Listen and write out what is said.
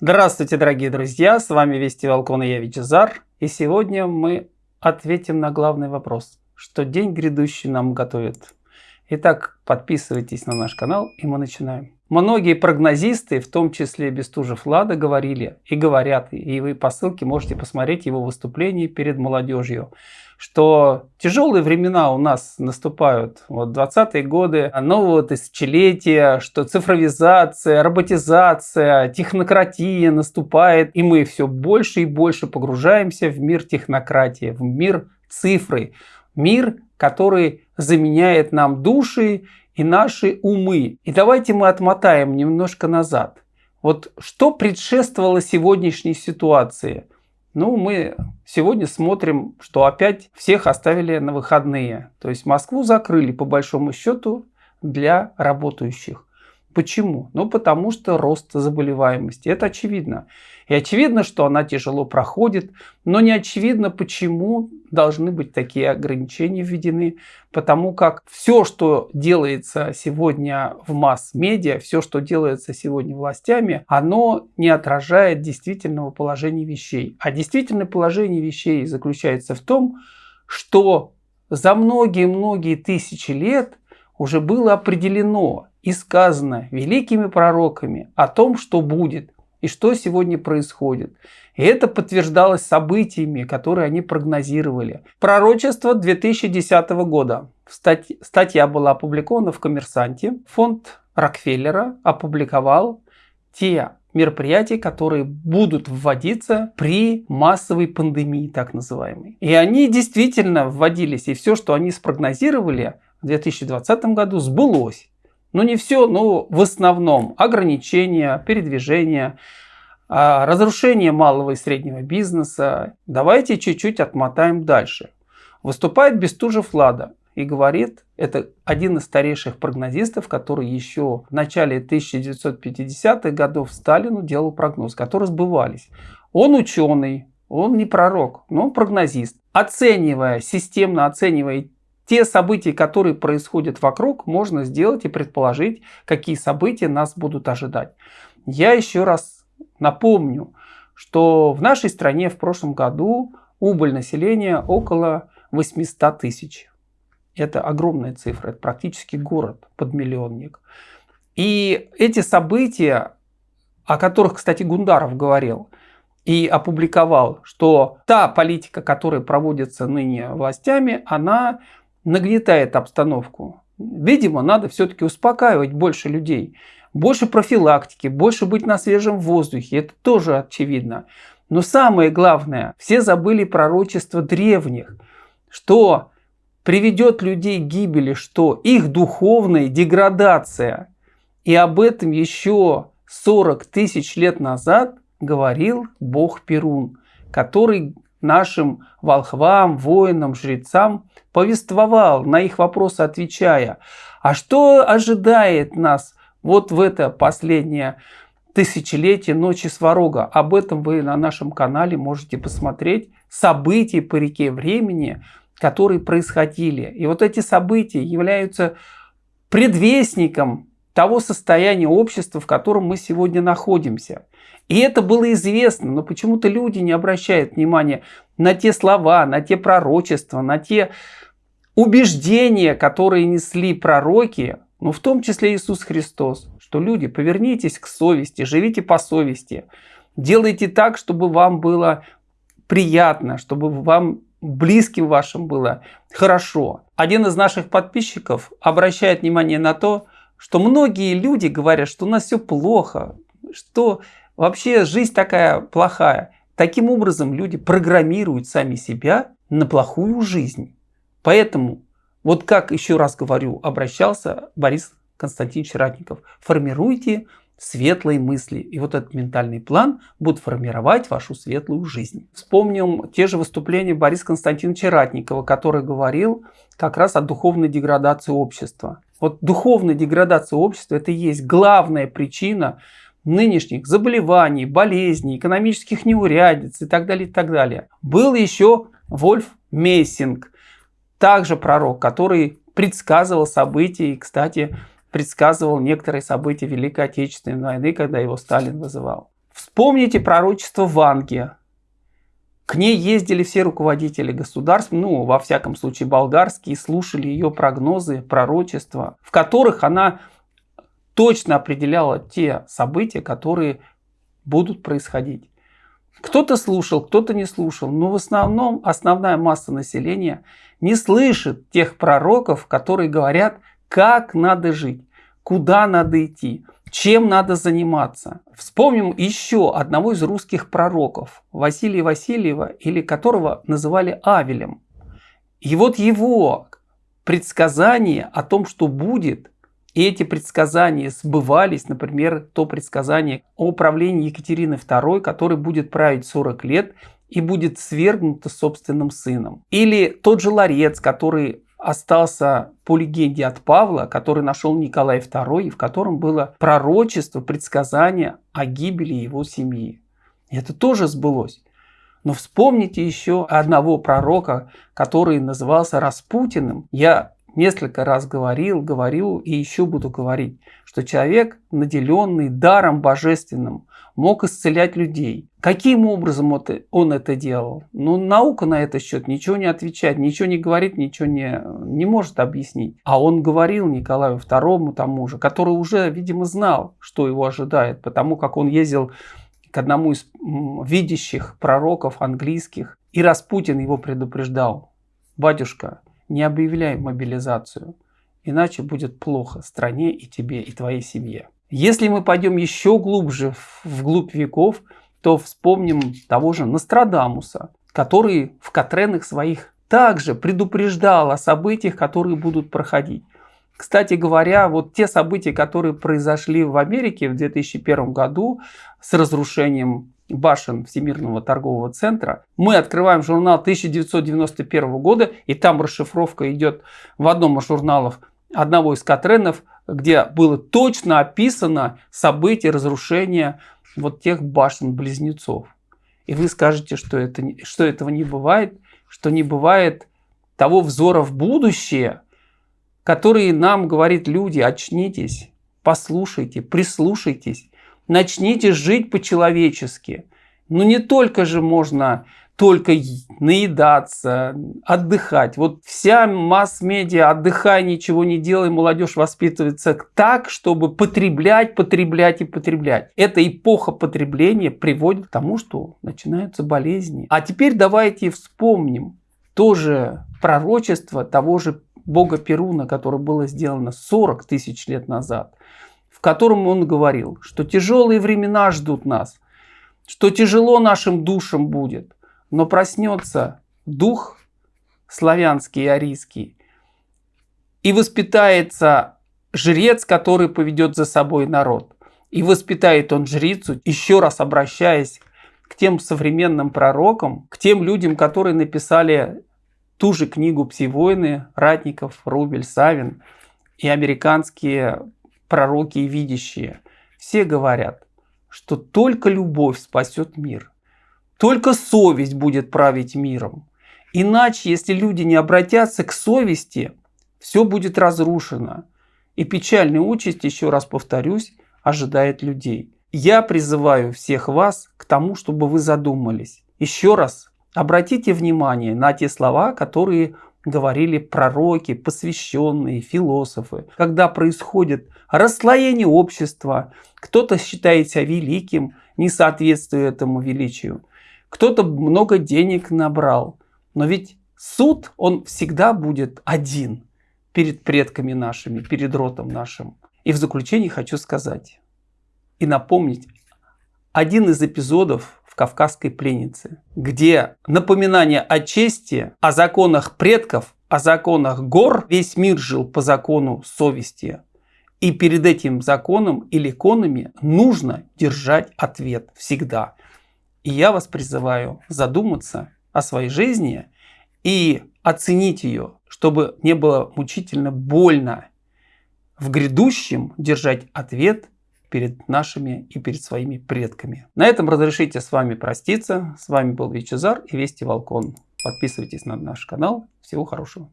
Здравствуйте, дорогие друзья! С вами Вести Волкон и я Вичезар. И сегодня мы ответим на главный вопрос, что день грядущий нам готовит. Итак, подписывайтесь на наш канал и мы начинаем. Многие прогнозисты, в том числе Бестужев Лада, говорили и говорят, и вы по ссылке можете посмотреть его выступление перед молодежью, что тяжелые времена у нас наступают, вот 20-е годы нового тысячелетия, что цифровизация, роботизация, технократия наступает, и мы все больше и больше погружаемся в мир технократии, в мир цифры, мир, который заменяет нам души и наши умы. И давайте мы отмотаем немножко назад. Вот что предшествовало сегодняшней ситуации? Ну, мы сегодня смотрим, что опять всех оставили на выходные. То есть Москву закрыли по большому счету для работающих. Почему? Ну, потому что рост заболеваемости. Это очевидно. И очевидно, что она тяжело проходит, но не очевидно, почему должны быть такие ограничения введены. Потому как все, что делается сегодня в масс-медиа, все, что делается сегодня властями, оно не отражает действительного положения вещей. А действительное положение вещей заключается в том, что за многие-многие тысячи лет уже было определено и сказано великими пророками о том, что будет и что сегодня происходит. И это подтверждалось событиями, которые они прогнозировали. Пророчество 2010 года. Статья была опубликована в «Коммерсанте». Фонд Рокфеллера опубликовал те мероприятий, которые будут вводиться при массовой пандемии, так называемой. И они действительно вводились, и все, что они спрогнозировали в 2020 году, сбылось. Ну не все, но в основном ограничения, передвижения, а, разрушение малого и среднего бизнеса. Давайте чуть-чуть отмотаем дальше. Выступает Бестужев Лада и говорит, это один из старейших прогнозистов, который еще в начале 1950-х годов Сталину делал прогноз, которые сбывались. Он ученый, он не пророк, но он прогнозист. Оценивая, системно оценивая те события, которые происходят вокруг, можно сделать и предположить, какие события нас будут ожидать. Я еще раз напомню, что в нашей стране в прошлом году убыль населения около 800 тысяч. Это огромная цифра, это практически город под миллионник. И эти события, о которых, кстати, Гундаров говорил, и опубликовал, что та политика, которая проводится ныне властями, она нагнетает обстановку. Видимо, надо все-таки успокаивать больше людей. Больше профилактики, больше быть на свежем воздухе. Это тоже очевидно. Но самое главное, все забыли пророчество древних, что приведет людей к гибели, что их духовная деградация. И об этом еще 40 тысяч лет назад говорил Бог Перун, который нашим волхвам, воинам, жрецам повествовал, на их вопросы отвечая, а что ожидает нас вот в это последнее тысячелетие ночи Сварога. Об этом вы на нашем канале можете посмотреть. События по реке времени, которые происходили. И вот эти события являются предвестником того состояния общества, в котором мы сегодня находимся. И это было известно, но почему-то люди не обращают внимания на те слова, на те пророчества, на те убеждения, которые несли пророки, ну в том числе Иисус Христос, что люди, повернитесь к совести, живите по совести, делайте так, чтобы вам было приятно, чтобы вам близким вашим было хорошо. Один из наших подписчиков обращает внимание на то, что многие люди говорят, что у нас все плохо, что вообще жизнь такая плохая. Таким образом люди программируют сами себя на плохую жизнь. Поэтому, вот как еще раз говорю, обращался Борис Константинович Ратников, формируйте светлые мысли. И вот этот ментальный план будет формировать вашу светлую жизнь. Вспомним те же выступления Бориса Константиновича Ратникова, который говорил как раз о духовной деградации общества. Вот духовная деградация общества – это и есть главная причина нынешних заболеваний, болезней, экономических неурядиц и так далее, и так далее. Был еще Вольф Мессинг, также пророк, который предсказывал события и, кстати, предсказывал некоторые события Великой Отечественной войны, когда его Сталин вызывал. Вспомните пророчество Ванги. К ней ездили все руководители государств, ну, во всяком случае, болгарские, слушали ее прогнозы, пророчества, в которых она точно определяла те события, которые будут происходить. Кто-то слушал, кто-то не слушал, но в основном основная масса населения не слышит тех пророков, которые говорят, как надо жить, куда надо идти, чем надо заниматься. Вспомним еще одного из русских пророков, Василия Васильева, или которого называли Авелем. И вот его предсказание о том, что будет, и эти предсказания сбывались, например, то предсказание о правлении Екатерины II, который будет править 40 лет и будет свергнуто собственным сыном. Или тот же ларец, который остался по легенде от Павла, который нашел Николай II, в котором было пророчество, предсказание о гибели его семьи. И это тоже сбылось. Но вспомните еще одного пророка, который назывался Распутиным. Я несколько раз говорил, говорю и еще буду говорить, что человек, наделенный даром божественным, мог исцелять людей. Каким образом он это делал? Ну, наука на этот счет ничего не отвечает, ничего не говорит, ничего не, не может объяснить. А он говорил Николаю II тому же, который уже, видимо, знал, что его ожидает, потому как он ездил к одному из видящих пророков английских, и Распутин его предупреждал. Батюшка, не объявляй мобилизацию, иначе будет плохо стране и тебе, и твоей семье. Если мы пойдем еще глубже, вглубь веков, то вспомним того же Нострадамуса, который в Катренах своих также предупреждал о событиях, которые будут проходить. Кстати говоря, вот те события, которые произошли в Америке в 2001 году с разрушением башен Всемирного торгового центра, мы открываем журнал 1991 года, и там расшифровка идет в одном из журналов одного из Катренов, где было точно описано событие разрушения вот тех башен-близнецов. И вы скажете, что, это, что этого не бывает, что не бывает того взора в будущее, который нам говорит люди, очнитесь, послушайте, прислушайтесь, начните жить по-человечески. Ну не только же можно только наедаться, отдыхать. Вот вся масс-медиа «отдыхай, ничего не делай», молодежь воспитывается так, чтобы потреблять, потреблять и потреблять. Эта эпоха потребления приводит к тому, что начинаются болезни. А теперь давайте вспомним тоже пророчество того же бога Перуна, которое было сделано 40 тысяч лет назад, котором он говорил, что тяжелые времена ждут нас, что тяжело нашим душам будет, но проснется дух славянский и арийский, и воспитается жрец, который поведет за собой народ. И воспитает он жрицу, еще раз обращаясь к тем современным пророкам, к тем людям, которые написали ту же книгу «Пси-войны», Ратников, Рубель, Савин и американские пророки и видящие. Все говорят, что только любовь спасет мир. Только совесть будет править миром. Иначе, если люди не обратятся к совести, все будет разрушено. И печальная участь, еще раз повторюсь, ожидает людей. Я призываю всех вас к тому, чтобы вы задумались. Еще раз обратите внимание на те слова, которые говорили пророки, посвященные, философы. Когда происходит расслоение общества, кто-то считает себя великим, не соответствуя этому величию. Кто-то много денег набрал. Но ведь суд, он всегда будет один перед предками нашими, перед ротом нашим. И в заключение хочу сказать и напомнить один из эпизодов в «Кавказской пленнице», где напоминание о чести, о законах предков, о законах гор, весь мир жил по закону совести. И перед этим законом или конами нужно держать ответ всегда. И я вас призываю задуматься о своей жизни и оценить ее, чтобы не было мучительно больно в грядущем держать ответ перед нашими и перед своими предками. На этом разрешите с вами проститься. С вами был Вичезар и Вести Волкон. Подписывайтесь на наш канал. Всего хорошего.